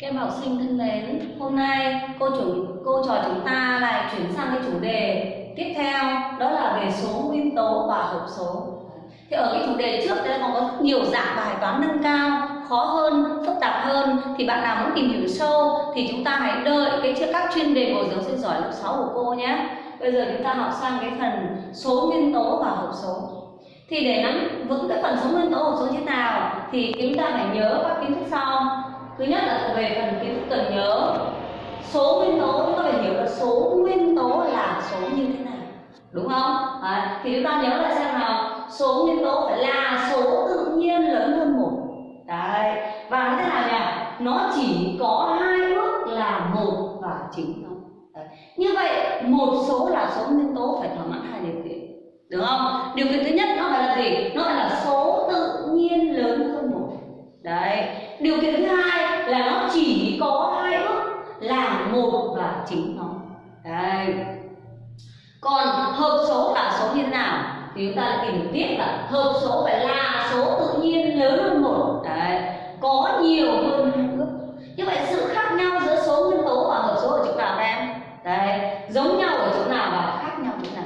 Các em học sinh thân mến, hôm nay cô chủ cô trò chúng ta lại chuyển sang cái chủ đề tiếp theo đó là về số nguyên tố và hợp số. Thì ở cái chủ đề trước đây còn có rất nhiều dạng bài toán nâng cao, khó hơn, phức tạp hơn thì bạn nào muốn tìm hiểu sâu thì chúng ta hãy đợi cái các chuyên đề bồi dưỡng sinh giỏi lớp 6 của cô nhé. Bây giờ chúng ta học sang cái phần số nguyên tố và hợp số. Thì để nắm vững cái phần số nguyên tố hợp số như thế nào thì chúng ta phải nhớ các kiến thức sau thứ nhất là về phần kiến thức cần nhớ. Số nguyên tố chúng ta phải hiểu là số nguyên tố là số như thế nào. Đúng không? À, thì chúng ta nhớ lại xem nào. Số nguyên tố phải là số tự nhiên lớn hơn một. Đấy và thế nào nhỉ? Nó chỉ có hai ước là một và chính nó như vậy một số là số nguyên tố phải thỏa mãn hai điều kiện. Đúng không? Điều kiện thứ nhất nó phải là gì? Nó phải là số tự nhiên lớn hơn một. Đấy điều kiện thứ hai là nó chỉ có hai ước là một và chính nó. Đây. Còn hợp số là số như thế nào? Thì chúng ta tìm tiếp là hợp số phải là số tự nhiên lớn hơn một. Đấy. Có nhiều hơn hai ước như vậy sự khác nhau giữa số nguyên tố và hợp số ở chỗ nào các em đấy giống nhau ở chỗ nào và khác nhau chỗ nào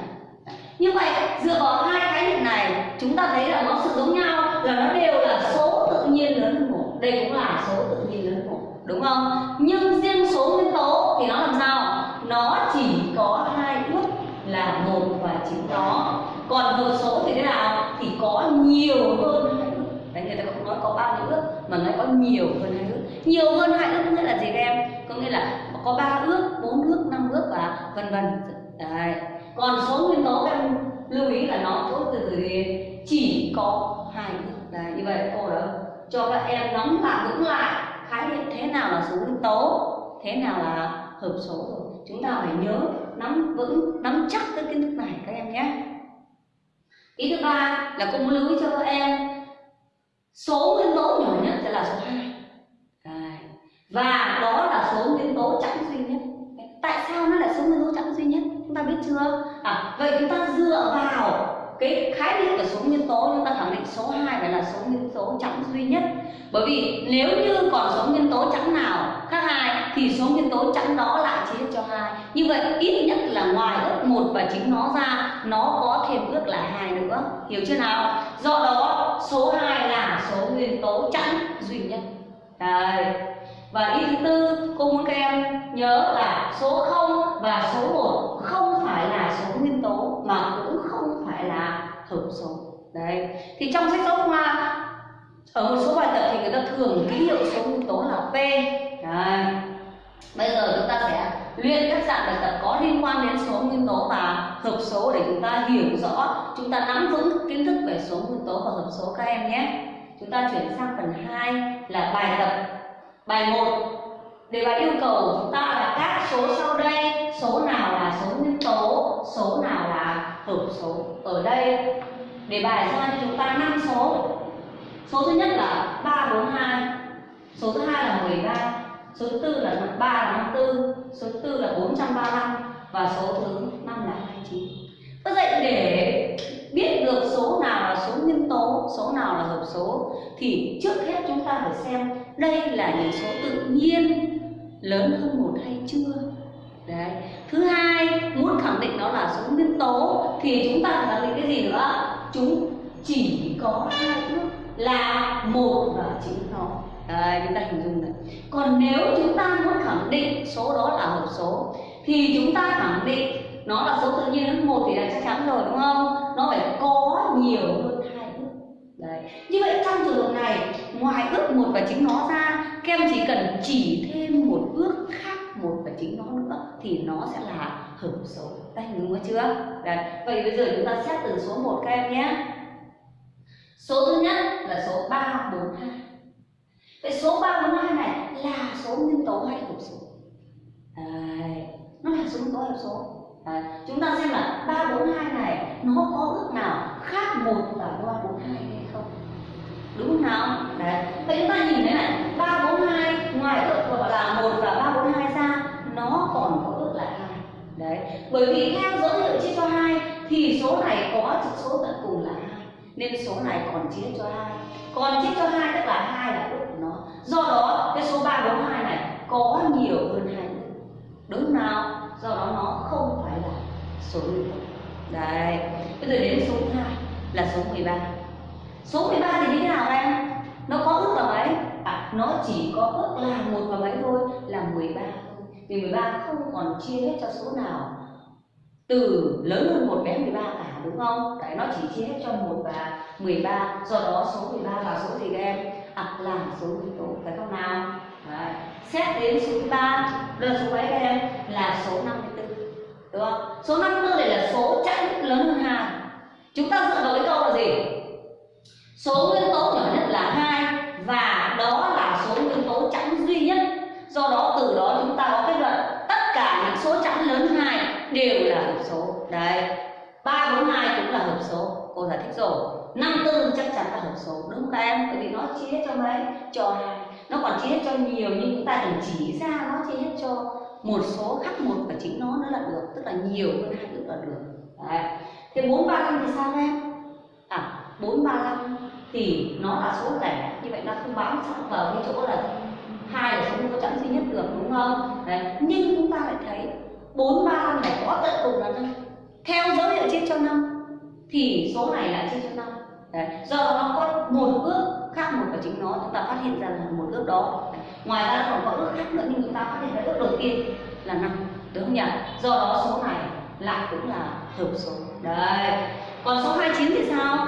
như vậy dựa vào hai khái niệm này chúng ta thấy là nó sự giống nhau là nó đều là số tự nhiên lớn hơn một đây cũng là số tự nhiên lớn một đúng không nhưng riêng số nguyên tố thì nó làm sao nó chỉ có hai ước là một và chính nó còn hợp số thì thế nào thì có nhiều hơn hai ước đấy người ta không nói có bao nhiêu ước mà nói có nhiều hơn hai ước nhiều hơn hai ước nghĩa là gì các em có nghĩa là có ba ước, bốn ước, năm ước và vân vân. Đấy. Còn số nguyên tố các em lưu ý là nó số từ từ chỉ có hai ước. Đấy, như vậy cô đã cho các em nắm lại vững lại khái niệm thế nào là số nguyên tố, thế nào là hợp số rồi. Chúng ta phải nhớ nắm vững, nắm chắc cái kiến thức này các em nhé. Ý thứ ba là cô muốn lưu ý cho các em, số nguyên tố nhỏ nhất sẽ là số 2 và đó là số nguyên tố chẵn duy nhất tại sao nó là số nguyên tố chẵn duy nhất? Chúng ta biết chưa? À, vậy chúng ta dựa vào cái khái niệm của số nguyên tố chúng ta khẳng định số 2 phải là số nguyên tố chẵn duy nhất. Bởi vì nếu như còn số nguyên tố chẵn nào khác hai thì số nguyên tố chẵn đó lại chia cho hai. Như vậy ít nhất là ngoài ước một và chính nó ra nó có thêm ước là hai nữa. Hiểu chưa nào? Do đó số 2 là số nguyên tố chẵn duy nhất. Đây và ý thứ tư, cô muốn các em nhớ là số 0 và số 1 không phải là số nguyên tố, mà cũng không phải là hợp số. Đấy. Thì trong sách giáo khoa, ở một số bài tập thì người ta thường ký hiệu số nguyên tố là p. Đấy. bây giờ chúng ta sẽ luyện các dạng bài tập có liên quan đến số nguyên tố và hợp số để chúng ta hiểu rõ, chúng ta nắm vững kiến thức về số nguyên tố và hợp số các em nhé. Chúng ta chuyển sang phần 2 là bài tập bài 1 đề bài yêu cầu chúng ta là các số sau đây, số nào là số nguyên tố, số nào là hợp số ở đây. Đề bài ra cho chúng ta 5 số. Số thứ nhất là 342 số thứ hai là 13 số thứ tư là 3 là 54 số thứ tư là 435 và số thứ năm là 29 vậy để biết được số nào là số nguyên tố số nào là hợp số, thì trước hết chúng ta phải xem đây là những số tự nhiên lớn hơn một hay chưa. Đấy. Thứ hai, muốn khẳng định nó là số nguyên tố, thì chúng ta phải khẳng định cái gì nữa? Chúng chỉ có hai ước là một và chính nó. Đấy, chúng ta hình dung này. Còn nếu chúng ta muốn khẳng định số đó là hợp số, thì chúng ta khẳng định nó là số tự nhiên. Hơn một thì là chắc chắn rồi, đúng không? Nó phải có nhiều hơn đấy. Như vậy trong trường hợp này, ngoài ước một và chính nó ra, các em chỉ cần chỉ thêm một ước khác một và chính nó nữa thì nó sẽ là hợp số. Đây đúng dung chưa? Đấy. Vậy bây giờ chúng ta xét từ số 1 các em nhé. Số thứ nhất là số 342 vậy số 342 này là số nguyên tố hay hợp số? Đấy. Nó là số nguyên tố hợp số? Đấy. chúng ta xem là 342 này, nó có ước nào khác một và 342 hay không? Đúng không nào? Đấy. Vậy chúng ta nhìn thấy này 342 ngoài ước gọi là một và 342 ra, nó còn có ước là hai. Đấy. Bởi vì theo dấu hiệu chia cho hai, thì số này có chữ số tận cùng là hai, nên số này còn chia cho hai. Còn chia cho hai tức là hai là ước của nó. Do đó, cái số 342 này có nhiều hơn hai đúng nào? Do đó nó không phải là số nguyên đấy. Bây giờ đến số hai là số 13 số 13 thì như thế nào em nó có ước là mấy à, nó chỉ có ước là một và mấy thôi là 13 thôi vì 13 không còn chia hết cho số nào từ lớn hơn một bé 13 cả đúng không? Đấy nó chỉ chia hết cho một và 13 do đó số 13 là số gì các em? À là số nguyên tố phải không nào? Đấy. Xét đến số 13 là số mấy các em? Là số 54 đúng không? Số 54 này là số chẵn lớn hơn 2 chúng ta dựa vào cái câu là gì? Số nguyên tố nhỏ nhất là hai và đó là số nguyên tố chẵn duy nhất. Do đó, từ đó chúng ta có kết luận tất cả những số chẵn lớn hai đều là hợp số. Đấy, ba bốn hai cũng là hợp số. Cô giải thích rồi. Năm tư chắc chắn là hợp số. Đúng không các em? Bởi vì nó chia hết cho mấy? Cho hai. Nó còn chia hết cho nhiều, nhưng chúng ta đừng chỉ ra nó, chia hết cho một số khác một và chính nó nữa là được. Tức là nhiều hơn hai nữa là được. Đấy thế bốn ba năm thì sao em? À bốn ba năm thì nó là số lẻ như vậy nó không bám sẵn vào cái chỗ là hai là số không có chẵn duy nhất được, đúng không? Đấy. Nhưng chúng ta lại thấy bốn ba năm này có tận cùng là năm theo dấu hiệu chia cho năm, thì số này lại chia cho năm. Đấy. Do đó nó có một ước khác một của chính nó, chúng ta phát hiện ra là một ước đó. Đấy. ngoài ra còn có ước khác nữa, nhưng chúng ta phát hiện ra ước đầu tiên là năm đúng không nhỉ? Do đó số này lại cũng là hợp số. Đấy. Còn số 29 thì sao?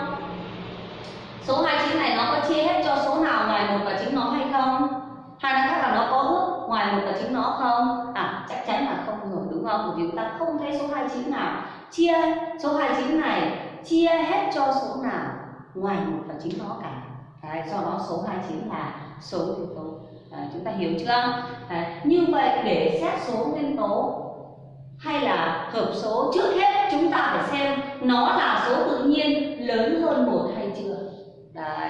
Số 29 này nó có chia hết cho số nào ngoài một và chính nó hay không? Hay nói khác là nó có ước ngoài một và chính nó không? À chắc chắn là không rồi đúng không? Bởi vì chúng ta không thấy số 29 nào chia. Số 29 này chia hết cho số nào ngoài một và chính nó cả. Đấy, do đó số 29 là số nguyên tố. À, chúng ta hiểu chưa? À, như vậy để xét số nguyên tố hay là hợp số trước hết chúng ta phải xem nó là số tự nhiên lớn hơn một hay chưa Đấy.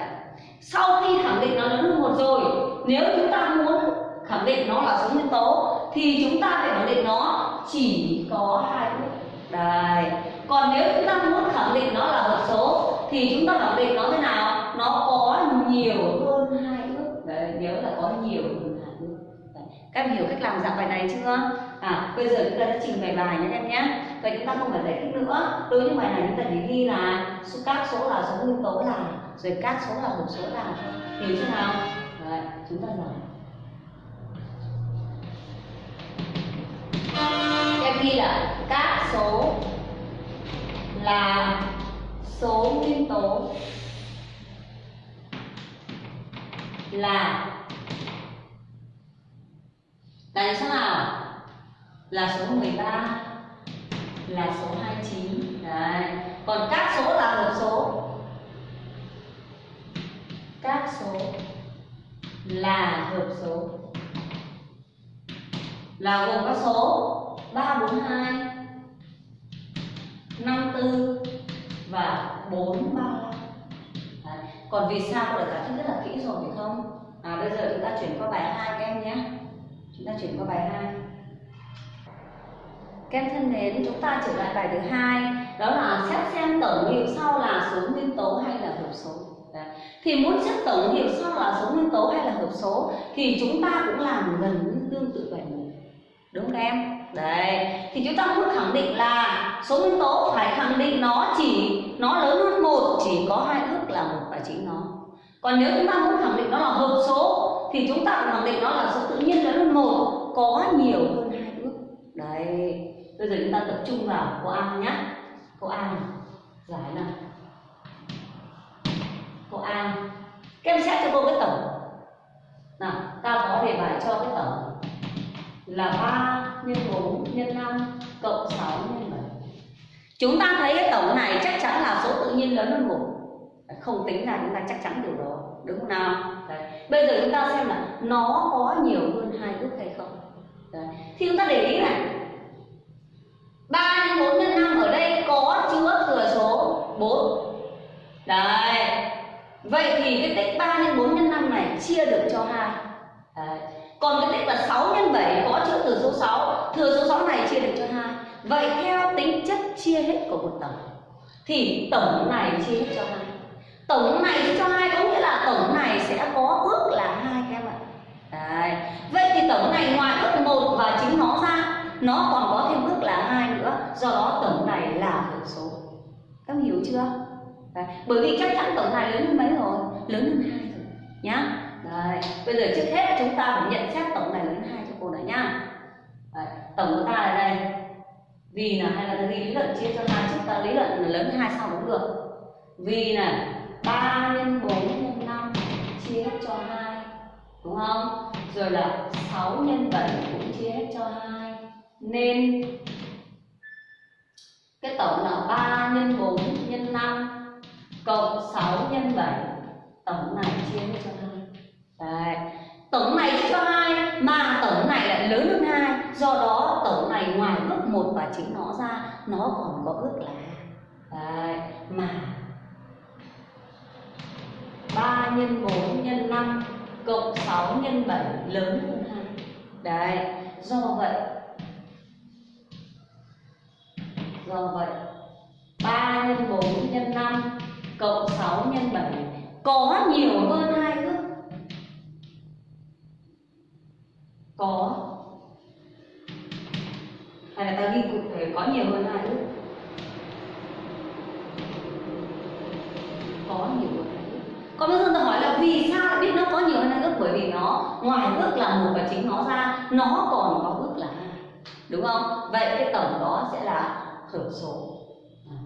sau khi khẳng định nó lớn hơn một rồi nếu chúng ta muốn khẳng định nó là số nguyên tố thì chúng ta phải khẳng định nó chỉ có hai ước Đấy. còn nếu chúng ta muốn khẳng định nó là hợp số thì chúng ta khẳng định nó thế nào nó có nhiều hơn hai ước Đấy, nhớ là có nhiều hơn các em hiểu cách làm dạng bài này chưa? À bây giờ chúng ta sẽ trình bày bài nhé em nhé. Vậy chúng ta không phải giải thích nữa. Đối với bài này chúng ta chỉ ghi là số các số là số nguyên tố là rồi các số là hộp số là. Hiểu chưa nào? Đấy, chúng ta giải em ghi là các số là số nguyên tố là là số nào là số 13 là số 29 đấy. Còn các số là hợp số. Các số là hợp số. Là gồm các số 342 54 và 435 Đấy. còn vì sao? Cô đã giải thích rất là kỹ rồi phải không? À bây giờ chúng ta chuyển qua bài 2 các em nhé chúng ta chuyển qua bài 2 các em thân mến, chúng ta trở lại bài thứ hai đó là xét xem tổng hiệu sau là số nguyên tố hay là hợp số. Đấy. Thì muốn xét tổng hiệu sau là số nguyên tố hay là hợp số thì chúng ta cũng làm gần tương tự bài. Đúng không các em? Đấy. Thì chúng ta muốn khẳng định là số nguyên tố phải khẳng định nó chỉ nó lớn hơn một chỉ có hai ước là một và chính nó. Còn nếu chúng ta muốn khẳng định nó là hợp số thì chúng ta cũng khẳng định nó là số tự nhiên lớn hơn một, có nhiều hơn hai ước. Đấy, bây giờ chúng ta tập trung vào câu A nhé câu A này, giải nào. Câu A, các em xét cho cô cái tổng. Nào, ta có đề bài cho cái tổng là 3 nhân 4 nhân 5 cộng 6 nhân 7 chúng ta thấy cái tổng này chắc chắn là số tự nhiên lớn hơn một. Không tính ra chúng ta chắc chắn điều đó, đúng không nào? Đấy bây giờ chúng ta xem là nó có nhiều hơn hai ước hay không. Đấy. thì chúng ta để ý này. Ba nhân bốn nhân năm ở đây có chứa thừa số 4 Đấy. Vậy thì cái tích 3 nhân 4 nhân 5 này chia được cho 2 Đấy. Còn cái tích là 6 nhân 7 có chứa thừa số 6 Thừa số 6 này chia được cho 2 Vậy theo tính chất chia hết của một tổng Thì tổng này chia hết cho 2 Tổng này chia cho hai có nghĩa là tổng này sẽ có ước là hai các em ạ. Đấy. Vậy thì tổng này ngoài ước một và chính nó ra, nó còn có thêm ước là hai nữa. Do đó tổng này là hữu số. Các em hiểu chưa? Đấy. bởi vì chắc chắn tổng này lớn hơn mấy rồi? Lớn hơn hai rồi. Nhá. Đấy. bây giờ trước hết chúng ta phải nhận xét tổng này lớn hơn hai cho cô đã nhá. Đấy. tổng của ta là đây. Vì là hay là ghi lý luận chia cho hai chúng ta. Lý luận lớn hơn hai sao cũng được. Vì này 3 nhân 4 nhân 5 chia hết cho 2 đúng không? Rồi là 6 nhân 7 cũng chia hết cho 2 nên cái tổng là 3 nhân 4 nhân 5 cộng 6 nhân 7 tổng này chia hết cho 2 Đấy. Tổng này chia cho 2 mà tổng này lại lớn hơn 2 do đó tổng này ngoài ước 1 và chính nó ra, nó còn có ước là, Đấy. mà 3 nhân 4 nhân 5 cộng 6 nhân 7 lớn hơn 2 Đấy, do vậy Do vậy 3 nhân 4 nhân 5 cộng 6 nhân 7 có nhiều hơn hai ước. Có. Hay là ta ghi cụ thể có nhiều hơn hai ước Có nhiều hơn hai ước còn bây giờ tôi hỏi là vì sao lại biết nó có nhiều hơn hai ước bởi vì nó, ngoài ước là một và chính nó ra, nó còn có ước là hai. Đúng không? Vậy cái tổng đó sẽ là hợp số. À.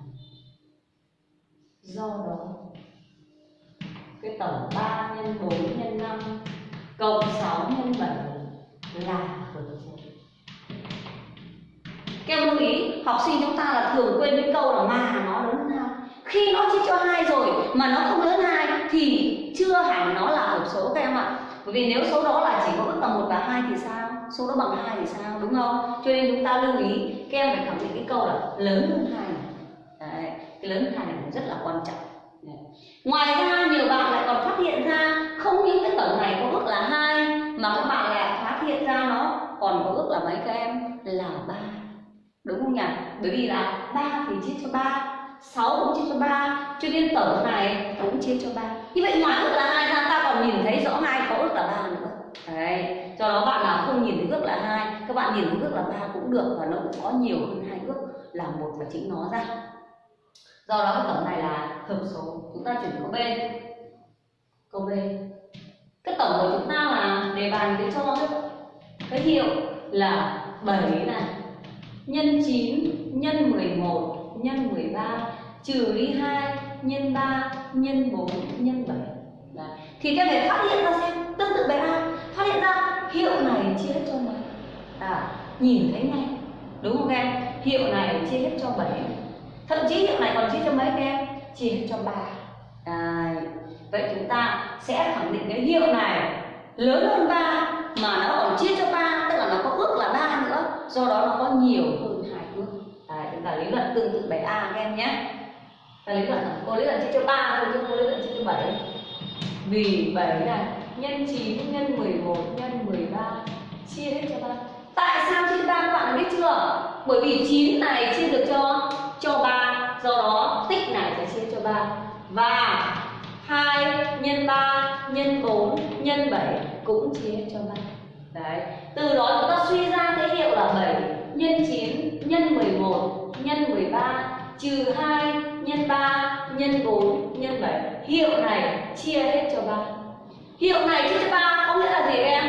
do đó, cái tổng 3 nhân 4 nhân 5 cộng 6 nhân 7 là hợp số. Các em lưu ý, học sinh chúng ta là thường quên cái câu là mà nó lớn hơn hai khi nó chia cho hai rồi mà nó không lớn hai thì chưa hẳn nó là hợp số các em ạ. Bởi vì nếu số đó là chỉ có mức là một và hai thì sao? Số đó bằng hai thì sao? Đúng không? Cho nên chúng ta lưu ý, các em phải khẳng định cái câu là lớn hơn hai này. Cái lớn hơn hai này cũng rất là quan trọng. Đấy. ngoài ra, nhiều bạn lại còn phát hiện ra không những cái tổng này có ước là hai, mà các bạn lại phát hiện ra nó còn có ước là mấy các em? Là ba. Đúng không nhỉ? Bởi vì là ba thì chia cho ba 6 cũng chia cho 3 cho nên tổng này cũng chia cho 3 như vậy ngoài ước là hai ra ta còn nhìn thấy rõ hai có ước là ba nữa. Đấy, do đó bạn nào không nhìn thấy ước là hai, các bạn nhìn thấy ước là ba cũng được và nó cũng có nhiều hơn hai ước là một và chính nó ra. Do đó cái tổng này là hợp số, chúng ta chuyển câu b. Câu b. Cái tổng của chúng ta là đề bàn cái cho cái hiệu là 7 này, nhân 9 nhân 11 nhân 13 trừ đi 2 nhân 3 nhân 4 nhân 7 Đấy. thì các bạn phát hiện ra xem, tương tự bài A. Phát hiện ra hiệu này chia hết cho mấy à nhìn thấy ngay. Đúng không em? Hiệu này chia hết cho 7 thậm chí hiệu này còn chia cho mấy các em? Chia hết cho 3 Đấy. vậy chúng ta sẽ khẳng định cái hiệu này lớn hơn 3 mà nó còn chia cho 3 tức là nó có ước là 3 nữa. Do đó nó có nhiều hơn là lý luận tương tự bài A, các em nhé. Là lý luận cô lý luận chia cho 3 thôi, chứ cô lý luận chia cho 7 vì 7 là nhân 9 nhân 11 nhân 13 chia hết cho 3 tại sao chia 3 các bạn biết chưa? Bởi vì 9 này chia được cho cho 3 do đó, tích này phải chia cho 3 và 2 nhân 3 nhân 4 nhân 7 cũng chia hết cho 3 đấy, từ đó chúng ta suy ra cái hiệu là 7 nhân 9 nhân 11 nhân 13 trừ 2 nhân 3 nhân 4 nhân 7 hiệu này chia hết cho 3 hiệu này chia cho 3 có nghĩa là gì em?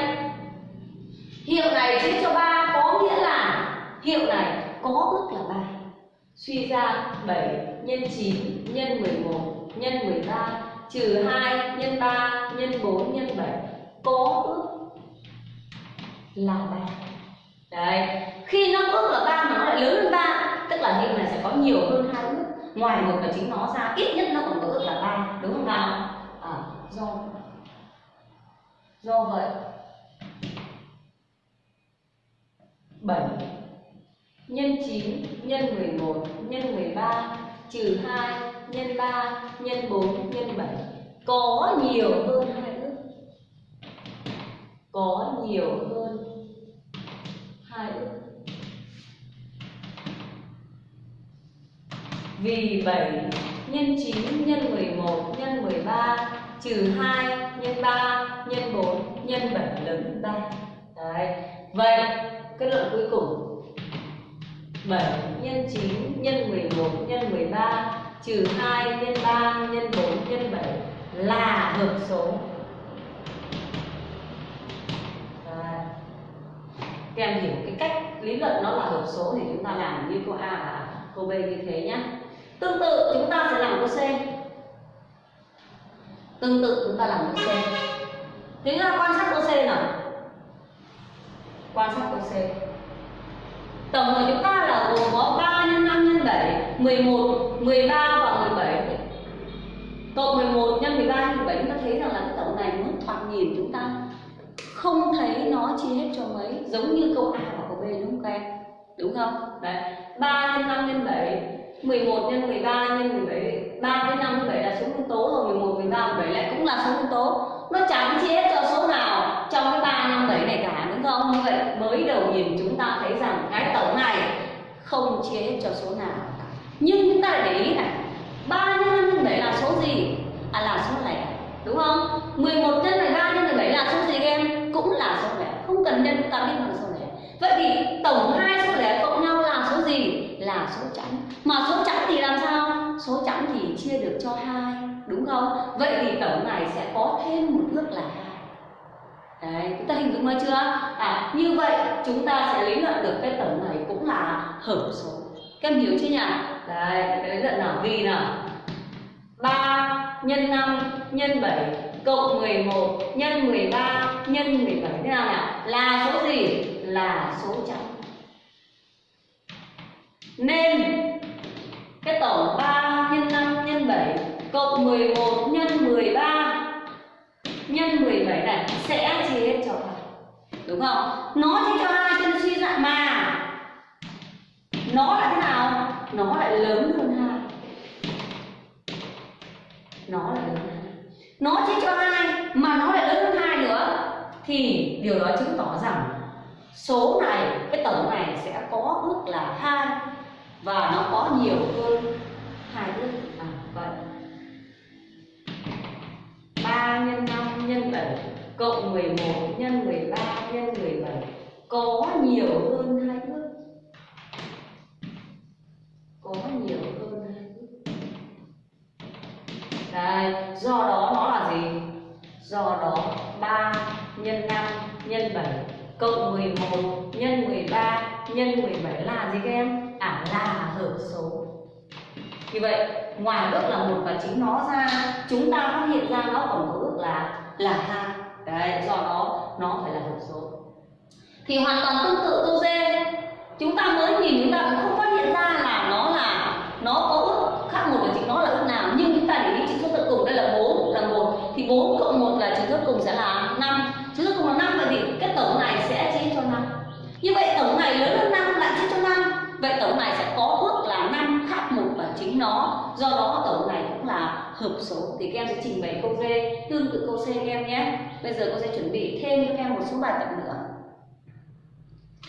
Hiệu này chia cho 3 có nghĩa là hiệu này có ước là 3 suy ra 7 nhân 9 nhân 11 nhân 13 trừ 2 nhân 3 nhân 4 nhân 7 có ước là 3 Đấy, khi nó ước là 3 mà nó lại lớn hơn 3 là hiệu này sẽ có nhiều hơn hai ước. Ngoài một là chính nó ra, ít nhất nó còn có ước là ba Đúng không nào? À, do Do vậy 7 nhân 9 nhân 11 nhân 13 trừ 2 nhân 3 nhân 4 nhân 7 có nhiều hơn hai ước. Có nhiều hơn hai ước. Vì 7 nhân 9 nhân 11 nhân 13 trừ 2 nhân 3 nhân 4 nhân 7 lớn hơn 3 đấy. Vậy, kết luận cuối cùng. 7 nhân 9 nhân 11 nhân 13 trừ 2 nhân 3 nhân 4 nhân 7 là hợp số. Đấy. Các em hiểu cái cách lý luận nó là hợp số thì chúng ta làm như câu A và câu B như thế nhé Tương tự chúng ta sẽ làm câu C Tương tự chúng ta làm câu C chúng ta quan sát câu C nào Quan sát câu C Tổng của chúng ta là gồm có 3 nhân 5 nhân 7 11, 13 và 17 Cộng 11 nhân 13 nhân 17 chúng ta thấy rằng là cái tổng này mới thoạt nhìn chúng ta không thấy nó chia hết cho mấy giống như câu A và câu B đúng không các em? Đúng không? Đấy. 3 nhân 5 nhân 7 11 nhân 13 nhân 17 3 với 5 7 là số nguyên tố rồi 11, 13, 17 lại cũng là số nguyên tố Nó chẳng chia hết cho số nào trong cái 3, 5, 7 này cả đúng không? Như vậy mới đầu nhìn chúng ta thấy rằng cái tổng này không chia hết cho số nào Nhưng chúng ta để ý này 3 nhân 5 nhân 7 là số gì? À là số lẻ đúng không? 11 nhân 13 nhân 17 là số gì em? Cũng là số lẻ không cần nhân ta biết bằng số lẻ vậy thì tổng hai số lẻ cộng nhau là số gì? Là số chẵn mà số chẵn thì làm sao? số chẵn thì chia được cho hai đúng không? vậy thì tổng này sẽ có thêm một ước là hai Đấy, chúng ta hình dung ra chưa? À, như vậy chúng ta sẽ lý luận được cái tổng này cũng là hợp số. Các em hiểu chưa nhỉ? Đấy, cái lý luận nào vì nào? 3 nhân 5 nhân 7 cộng 11 nhân 13 nhân 17 thế nào nhỉ? Là số gì? Là số chẵn. Nên, cái tổng 3 nhân 5 nhân 7 cộng 11 nhân 13 nhân 17 này sẽ chia hết cho hai đúng không? Nó chia cho hai chân suy dạng mà. Nó là thế nào? Nó lại lớn hơn hai. Nó lại lớn hơn 2. nó chia cho hai mà nó lại lớn hơn hai nữa. Thì điều đó chứng tỏ rằng số này, cái tổng này sẽ có ước là hai và nó có nhiều hơn hai ước à, vậy 3 nhân 5 nhân 7 cộng 11 nhân 13 nhân 17 có nhiều hơn hai ước có nhiều hơn hai ước Đây, do đó nó là gì? Do đó 3 nhân 5 nhân 7 cộng 11 nhân 13 nhân 17 là gì các em? À là hợp số. Như vậy, ngoài ước là một và chính nó ra, chúng ta phát hiện ra nó còn có ước là là hai. Đấy, do đó nó phải là hợp số. Thì hoàn toàn tương tự câu D, chúng ta mới nhìn chúng ta cũng không phát hiện ra là nó là nó có ước khác một và chính nó là ước nào, nhưng chúng ta để ý chữ số tận cùng đây là 4 là một thì 4 cộng 1 là chữ số cùng sẽ là 5. Chữ số cùng là 5 vậy thì cái tổng này sẽ chia cho 5. Như vậy tổng này lớn hơn năm lại chia cho năm. Vậy tổng này sẽ có ước là 5 khác một và chính nó. Do đó tổng này cũng là hợp số. Thì các em sẽ trình bày câu D tương tự câu C các em nhé. Bây giờ cô sẽ chuẩn bị thêm cho các em một số bài tập nữa.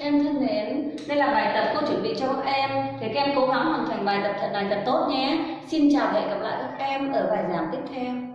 Em thân mến, đây là bài tập cô chuẩn bị cho các em. Thì các em cố gắng hoàn thành bài tập thật này thật tốt nhé. Xin chào và hẹn gặp lại các em ở bài giảng tiếp theo.